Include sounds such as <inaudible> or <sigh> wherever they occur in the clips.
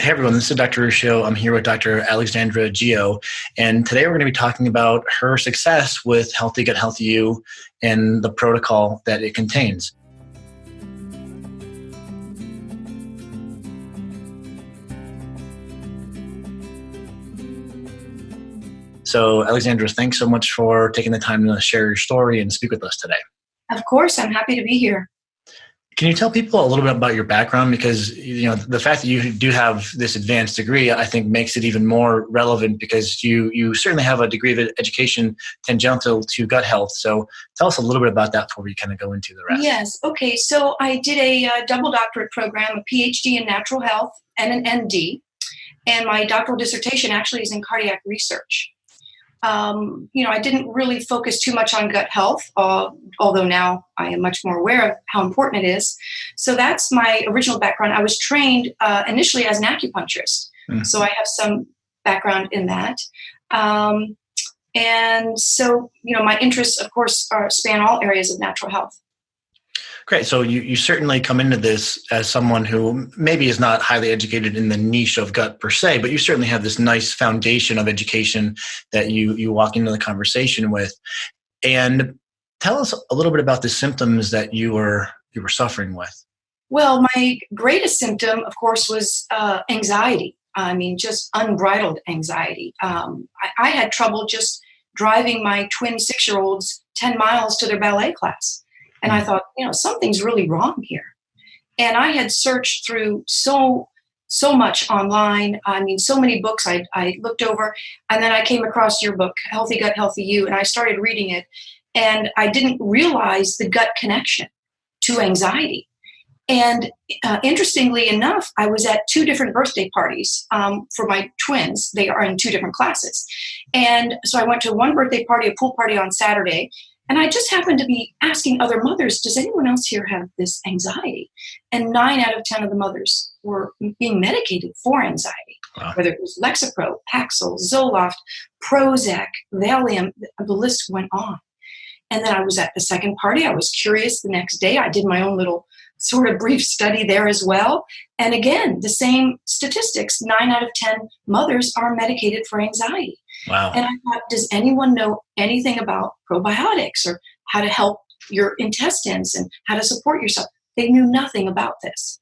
Hey everyone, this is Dr. Ruscio. I'm here with Dr. Alexandra Geo, and today we're going to be talking about her success with Healthy Gut Healthy You and the protocol that it contains. So, Alexandra, thanks so much for taking the time to share your story and speak with us today. Of course, I'm happy to be here. Can you tell people a little bit about your background? Because you know the fact that you do have this advanced degree, I think, makes it even more relevant because you you certainly have a degree of education tangential to gut health. So tell us a little bit about that before we kind of go into the rest. Yes. Okay. So I did a uh, double doctorate program, a PhD in natural health and an ND, and my doctoral dissertation actually is in cardiac research um, you know, I didn't really focus too much on gut health, uh, although now I am much more aware of how important it is. So that's my original background. I was trained uh, initially as an acupuncturist, mm. so I have some background in that. Um, and so, you know, my interests, of course, are, span all areas of natural health. Great. So you, you certainly come into this as someone who maybe is not highly educated in the niche of gut per se, but you certainly have this nice foundation of education that you you walk into the conversation with. And tell us a little bit about the symptoms that you were you were suffering with. Well, my greatest symptom, of course, was uh, anxiety. I mean, just unbridled anxiety. Um, I, I had trouble just driving my twin six year olds 10 miles to their ballet class. And I thought, you know, something's really wrong here. And I had searched through so so much online. I mean, so many books I, I looked over, and then I came across your book, Healthy Gut, Healthy You, and I started reading it. And I didn't realize the gut connection to anxiety. And uh, interestingly enough, I was at two different birthday parties um, for my twins. They are in two different classes. And so I went to one birthday party, a pool party on Saturday, and I just happened to be asking other mothers, does anyone else here have this anxiety? And nine out of 10 of the mothers were being medicated for anxiety, wow. whether it was Lexapro, Paxil, Zoloft, Prozac, Valium, the list went on. And then I was at the second party. I was curious the next day. I did my own little sort of brief study there as well. And again, the same statistics nine out of 10 mothers are medicated for anxiety. Wow. And I thought, does anyone know anything about probiotics or how to help your intestines and how to support yourself? They knew nothing about this.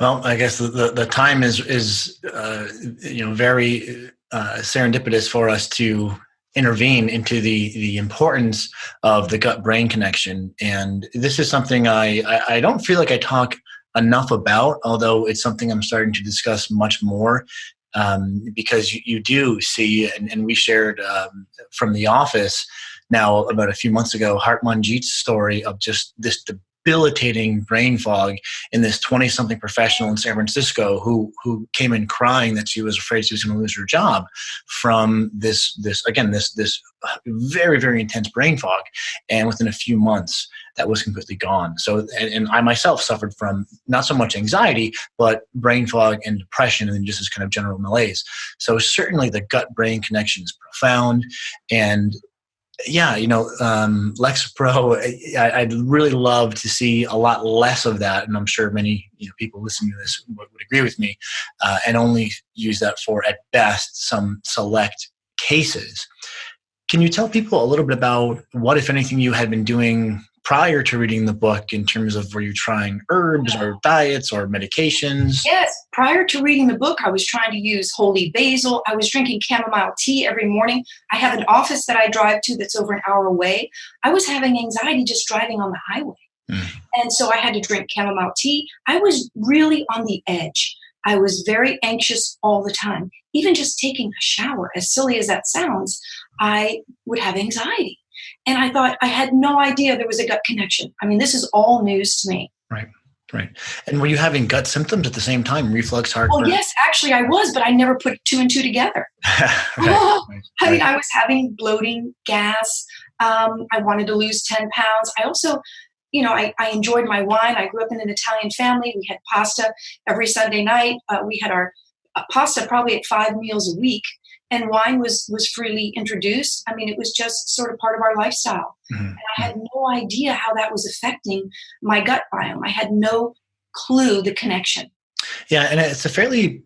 Well, I guess the, the, the time is is uh, you know very uh, serendipitous for us to intervene into the the importance of the gut brain connection, and this is something I, I I don't feel like I talk enough about, although it's something I'm starting to discuss much more um, because you, you, do see, and, and we shared um, from the office now about a few months ago, Hartmanjit's story of just this debilitating brain fog in this 20 something professional in San Francisco who who came in crying that she was afraid she was going to lose her job from this this again this this very very intense brain fog. And within a few months that was completely gone. So and, and I myself suffered from not so much anxiety but brain fog and depression and just this kind of general malaise. So certainly the gut brain connection is profound and yeah, you know, um, Lexapro, I, would really love to see a lot less of that. And I'm sure many you know, people listening to this would, would agree with me uh, and only use that for, at best, some select cases. Can you tell people a little bit about what, if anything, you had been doing prior to reading the book in terms of were you trying herbs or diets or medications? Yes, prior to reading the book, I was trying to use holy basil. I was drinking chamomile tea every morning. I have an office that I drive to that's over an hour away. I was having anxiety just driving on the highway. Mm. And so I had to drink chamomile tea. I was really on the edge. I was very anxious all the time. Even just taking a shower, as silly as that sounds, I would have anxiety. And I thought I had no idea there was a gut connection. I mean, this is all news to me. Right. Right. And were you having gut symptoms at the same time? Reflux, heartburn? Oh, yes, actually I was, but I never put two and two together. <laughs> right, oh, <laughs> right, I mean, I was having bloating, gas. Um, I wanted to lose 10 pounds. I also, you know, I, I, enjoyed my wine. I grew up in an Italian family. We had pasta every Sunday night. Uh, we had our uh, pasta probably at five meals a week and wine was was freely introduced i mean it was just sort of part of our lifestyle mm-hmm. and i had no idea how that was affecting my gut biome i had no clue the connection Yeah, and it's a fairly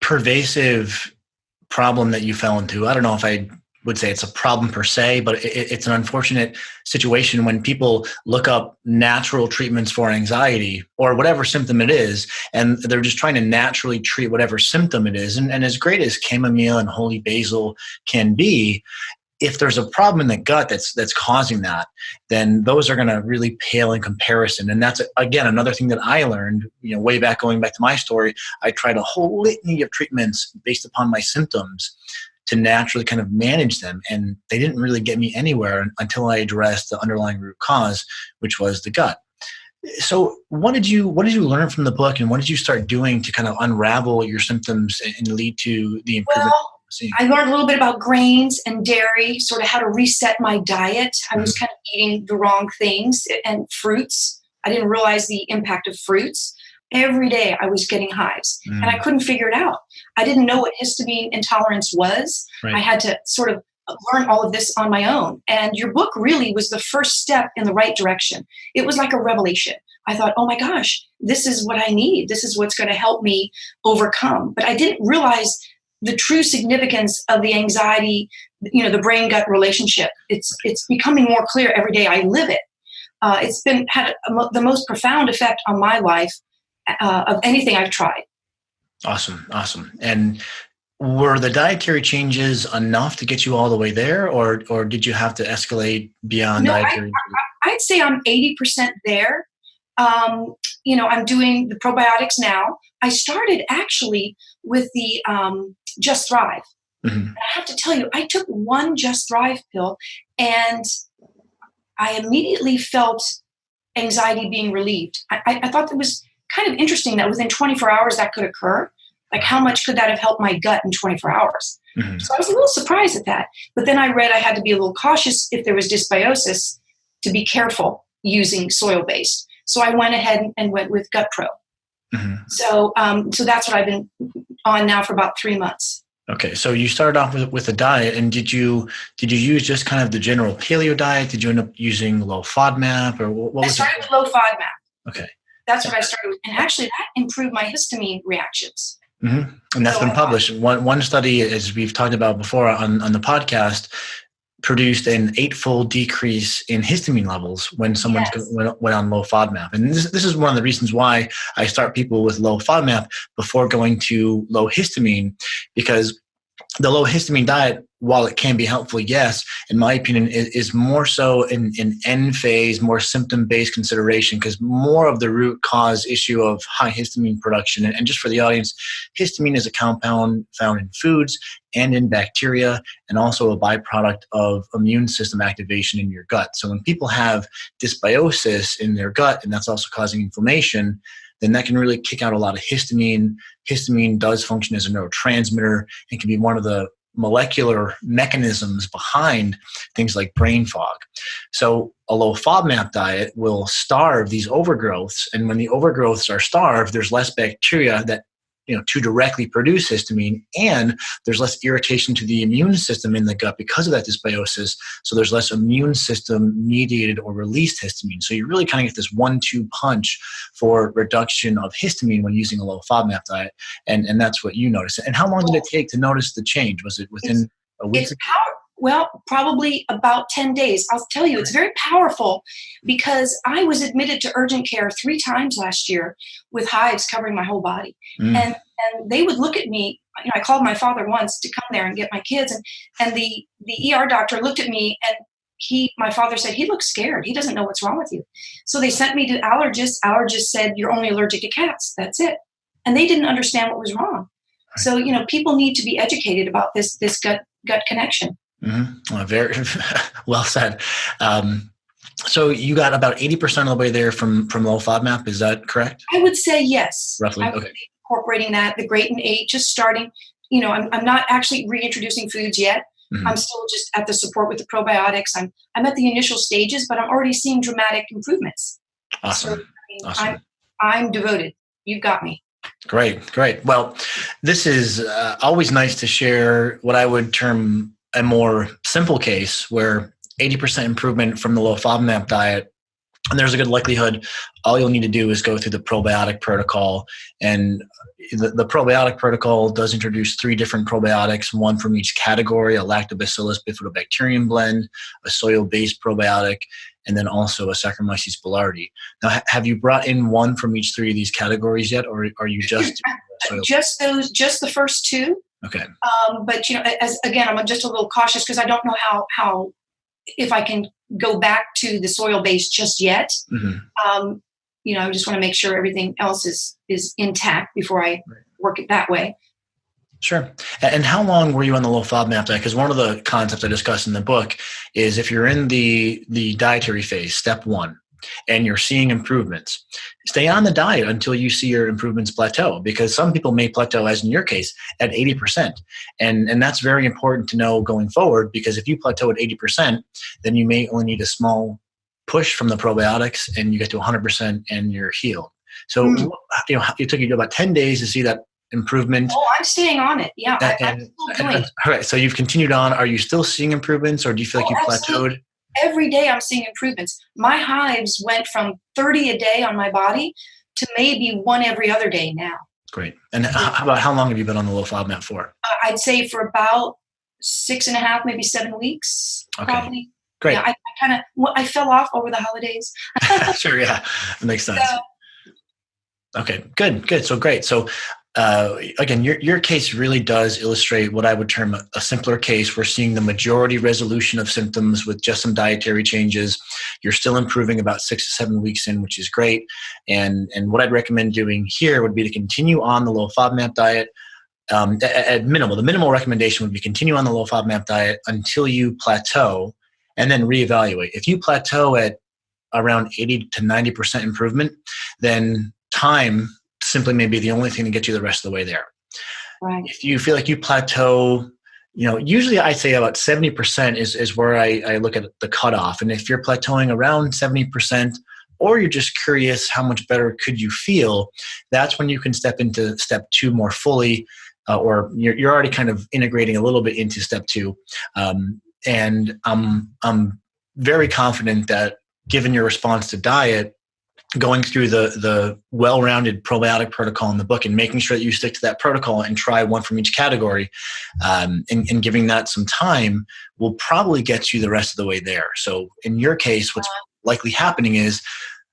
pervasive problem that you fell into. I don't know if I would say it's a problem per se, but it, it's an unfortunate situation when people look up natural treatments for anxiety or whatever symptom it is, and they're just trying to naturally treat whatever symptom it is. And, and as great as chamomile and holy basil can be, if there's a problem in the gut that's that's causing that, then those are going to really pale in comparison. And that's again another thing that I learned. You know, way back going back to my story, I tried a whole litany of treatments based upon my symptoms to naturally kind of manage them. And they didn't really get me anywhere until I addressed the underlying root cause, which was the gut. So what did you what did you learn from the book and what did you start doing to kind of unravel your symptoms and lead to the improvement? Well, I learned a little bit about grains and dairy, sort of how to reset my diet. I was mm-hmm. kind of eating the wrong things and fruits. I didn't realize the impact of fruits every day I was getting hives mm. and I mm. couldn't figure it out. I didn't know what histamine intolerance was. Right. I had to sort of learn all of this on my own. And your book really was the first step in the right direction. It was like a revelation. I thought, oh my gosh, this is what I need. This is what's going to help me overcome. But I didn't realize the true significance of the anxiety, you know, the brain gut relationship. It's it's becoming more clear every day I live it. Uh, it's been had a, the most profound effect on my life uh, of anything I've tried. Awesome, awesome. And were the dietary changes enough to get you all the way there, or or did you have to escalate beyond no, dietary? I, would say I'm eighty percent there. Um, you know, I'm doing the probiotics now. I started actually with the um, Just Thrive. Mm-hmm. I have to tell you, I took one Just Thrive pill, and I immediately felt anxiety being relieved. I, I, I thought it was kind of interesting that within 24 hours that could occur. Like, how much could that have helped my gut in 24 hours? Mm-hmm. So I was a little surprised at that. But then I read I had to be a little cautious if there was dysbiosis to be careful using soil based. So I went ahead and went with Gut Pro. Mm-hmm. So, um, so that's what I've been on now for about three months. Okay, so you started off with, with a diet, and did you did you use just kind of the general paleo diet? Did you end up using low FODMAP, or what, what was I started it? with low FODMAP. Okay, that's what I started with. And actually, that improved my histamine reactions. Mm-hmm. And that's so been published. One, one study, as we've talked about before on, on the podcast, produced an eightfold decrease in histamine levels when someone yes. went, went, on low FODMAP. And this, this is one of the reasons why I start people with low FODMAP before going to low histamine, because the low histamine diet while it can be helpful, yes, in my opinion, is, is more so in, in end phase, more symptom based consideration, because more of the root cause issue of high histamine production. And, and, just for the audience, histamine is a compound found in foods and in bacteria, and also a byproduct of immune system activation in your gut. So when people have dysbiosis in their gut, and that's also causing inflammation, then that can really kick out a lot of histamine. Histamine does function as a neurotransmitter and can be one of the molecular mechanisms behind things like brain fog. So a low FODMAP diet will starve these overgrowths. And when the overgrowths are starved, there's less bacteria that you know to directly produce histamine and there's less irritation to the immune system in the gut because of that dysbiosis so there's less immune system mediated or released histamine. So you really kind of get this one-two punch for reduction of histamine when using a low FODMAP diet and and that's what you noticed and how long did it take to notice the change? Was it within it's, a week well, probably about 10 days. I'll tell you, it's very powerful because I was admitted to urgent care three times last year with hives covering my whole body. Mm. And and they would look at me, you know, I called my father once to come there and get my kids and and the the ER doctor looked at me and he my father said he looks scared. He doesn't know what's wrong with you. So they sent me to allergists. Allergist said you're only allergic to cats. That's it. And they didn't understand what was wrong. So, you know, people need to be educated about this this gut gut connection. Mm-hmm. Well, very <laughs> well said. Um, so you got about 80% of the way there from, from low FODMAP. Is that correct? I would say yes. Roughly. okay. Incorporating that, the great and eight, just starting, you know, I'm, I'm not actually reintroducing foods yet. Mm-hmm. I'm still just at the support with the probiotics. I'm, I'm at the initial stages, but I'm already seeing dramatic improvements. Awesome. So, I mean, awesome. I'm, I'm devoted. You've got me. Great, great. Well, this is uh, always nice to share what I would term a more simple case where 80% improvement from the low FODMAP diet and there's a good likelihood all you'll need to do is go through the probiotic protocol. And the, the, probiotic protocol does introduce three different probiotics one from each category a lactobacillus bifidobacterium blend a soil-based probiotic and then also a saccharomyces boulardii. Now ha- have you brought in one from each three of these categories yet or are you just <laughs> just those just the first two okay um, but you know as again i'm just a little cautious because i don't know how how if i can go back to the soil base just yet. Mm-hmm. Um, you know, I just want to make sure everything else is is intact before I work it that way. Sure. And how long were you on the low FODMAP diet? Because one of the concepts I discuss in the book is if you're in the the dietary phase, step one, and you're seeing improvements, stay on the diet until you see your improvements plateau because some people may plateau, as in your case, at 80%. And, and that's very important to know going forward because if you plateau at 80%, then you may only need a small push from the probiotics and you get to 100% and you're healed. So, mm. you know, it took you about 10 days to see that improvement. Oh, I'm staying on it. Yeah. And, I, and, all right. So you've continued on. Are you still seeing improvements or do you feel like oh, you plateaued? Every day I'm seeing improvements. My hives went from 30 a day on my body to maybe one every other day now. Great. And how about how long have you been on the low FODMAP for? Uh, I'd say for about six and a half, maybe seven weeks. Okay. Probably. Great. Yeah, I, I kind of I fell off over the holidays. <laughs> sure. Yeah, it makes sense. So, Okay, good, good. So great. So uh, again, your, your case really does illustrate what I would term a, a, simpler case. We're seeing the majority resolution of symptoms with just some dietary changes. You're still improving about six to seven weeks in, which is great. And, and what I'd recommend doing here would be to continue on the low FODMAP diet. Um, at, at minimal, the minimal recommendation would be continue on the low FODMAP diet until you plateau and then reevaluate. If you plateau at around 80 to 90% improvement, then time simply may be the only thing to get you the rest of the way there. Right. If you feel like you plateau, you know, usually I say about 70% is, is where I, I look at the cutoff. And if you're plateauing around 70%, or you're just curious how much better could you feel, that's when you can step into step two more fully, uh, or you're, you're already kind of integrating a little bit into step two. Um, and I'm, I'm very confident that given your response to diet, going through the the well-rounded probiotic protocol in the book and making sure that you stick to that protocol and try one from each category um, and, and, giving that some time will probably get you the rest of the way there. So in your case what's likely happening is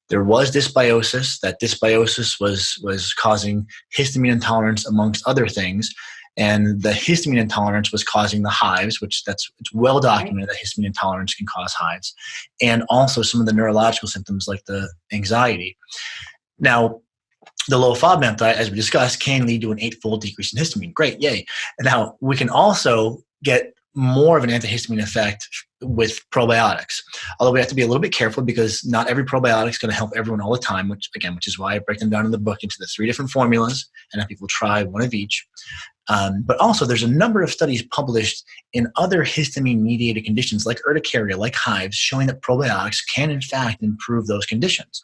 there was dysbiosis that dysbiosis was was causing histamine intolerance amongst other things and the histamine intolerance was causing the hives, which that's it's well documented that histamine intolerance can cause hives, and also some of the neurological symptoms like the anxiety. Now, the low FODMAP diet, as we discussed, can lead to an eightfold decrease in histamine. Great, yay! Now we can also get more of an antihistamine effect with probiotics. Although we have to be a little bit careful because not every probiotic is going to help everyone all the time, which again, which is why I break them down in the book into the three different formulas and have people try one of each. Um, but also, there's a number of studies published in other histamine mediated conditions like urticaria, like hives, showing that probiotics can, in fact, improve those conditions.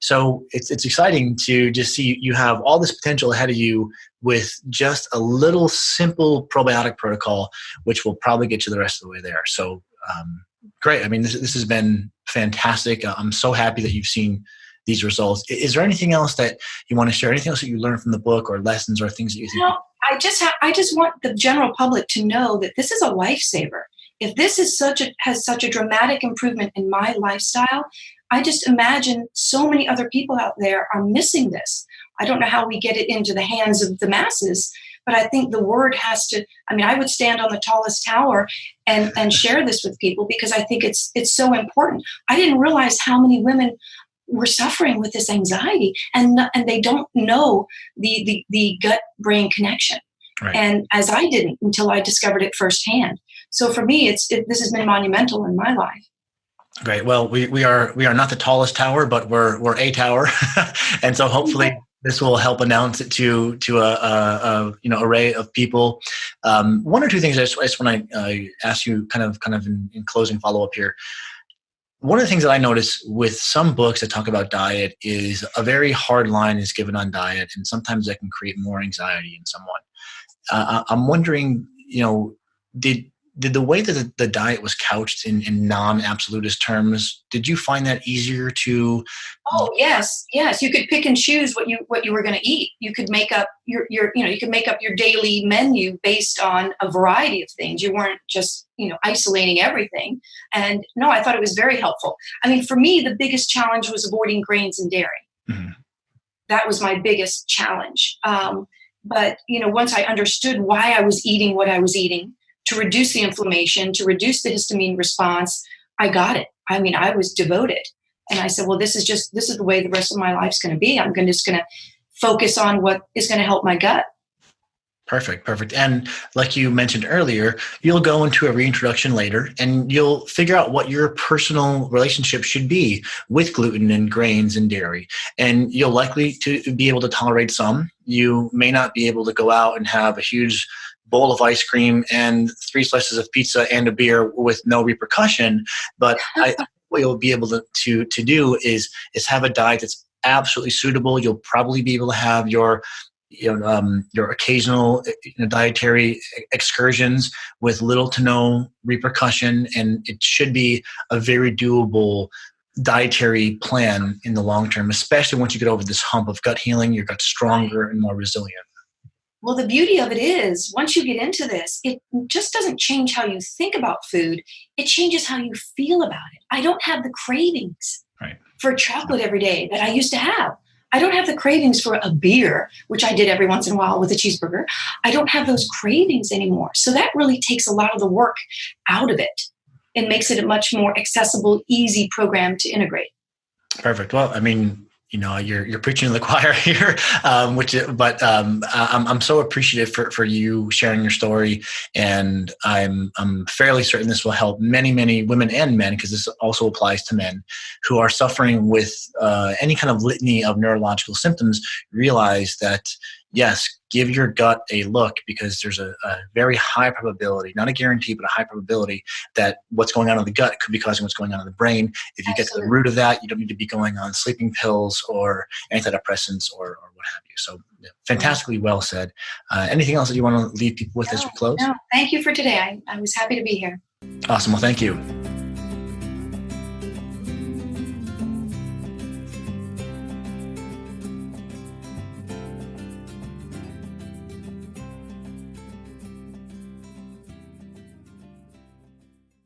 So it's, it's exciting to just see you have all this potential ahead of you with just a little simple probiotic protocol, which will probably get you the rest of the way there. So, um, great. I mean, this, this has been fantastic. I'm so happy that you've seen these results. Is there anything else that you want to share? Anything else that you learned from the book or lessons or things that you think? No, I just I just want the general public to know that this is a lifesaver. If this is such a has such a dramatic improvement in my lifestyle, I just imagine so many other people out there are missing this. I don't know how we get it into the hands of the masses, but I think the word has to. I mean, I would stand on the tallest tower and and share this with people because I think it's it's so important. I didn't realize how many women were suffering with this anxiety and and they don't know the the, the gut brain connection. Right. and as i didn't until i discovered it firsthand. So for me it's it, this has been monumental in my life. Great. Well we, we are we are not the tallest tower but we're we're a tower. <laughs> And so hopefully this will help announce it to to a, a, a you know array of people. Um, one or two things I just, I just want to uh, ask you, kind of kind of in, in closing follow up here one of the things that I notice with some books that talk about diet is a very hard line is given on diet, and sometimes that can create more anxiety in someone. Uh, I'm wondering, you know, did did the way that the, diet was couched in, in non-absolutist terms did you find that easier to oh yes yes. You could pick and choose what you what you were going to eat. You could make up your your you know you could make up your daily menu based on a variety of things. You weren't just you know isolating everything. And no i thought it was very helpful. I mean for me the biggest challenge was avoiding grains and dairy. Mm-hmm. that was my biggest challenge. Um, but you know once i understood why i was eating what i was eating to reduce the inflammation, to reduce the histamine response, I got it. I mean, I was devoted. And I said, well, this is just, this is the way the rest of my life's going to be. I'm gonna, just going to focus on what is going to help my gut. Perfect, perfect. And like you mentioned earlier, you'll go into a reintroduction later and you'll figure out what your personal relationship should be with gluten and grains and dairy. And you'll likely to be able to tolerate some. You may not be able to go out and have a huge bowl of ice cream and three slices of pizza and a beer with no repercussion. But <laughs> I, what you'll be able to, to, to do is, is have a diet that's absolutely suitable. You'll probably be able to have your you know, um, your occasional you know, dietary excursions with little to no repercussion, and it should be a very doable dietary plan in the long term, especially once you get over this hump of gut healing, your gut stronger and more resilient. Well, the beauty of it is, once you get into this, it just doesn't change how you think about food. It changes how you feel about it. I don't have the cravings right. for chocolate every day that I used to have. I don't have the cravings for a beer, which I did every once in a while with a cheeseburger. I don't have those cravings anymore. So that really takes a lot of the work out of it and makes it a much more accessible, easy program to integrate. Perfect. Well, I mean, you know you're you're preaching to the <laughs> choir here um, which but um, I'm, I'm so appreciative for, for you sharing your story. And I'm I'm fairly certain this will help many many women and men because this also applies to men who are suffering with uh, any kind of litany of neurological symptoms realize that yes, give your gut a look because there's a, a, very high probability, not a guarantee, but a high probability that what's going on in the gut could be causing what's going on in the brain. If you Absolutely. get to the root of that, you don't need to be going on sleeping pills or antidepressants or, or what have you. So, yeah, fantastically well said. Uh, anything else that you want to leave people with no, as we close? No, thank you for today. I, I was happy to be here. Awesome. Well, thank you.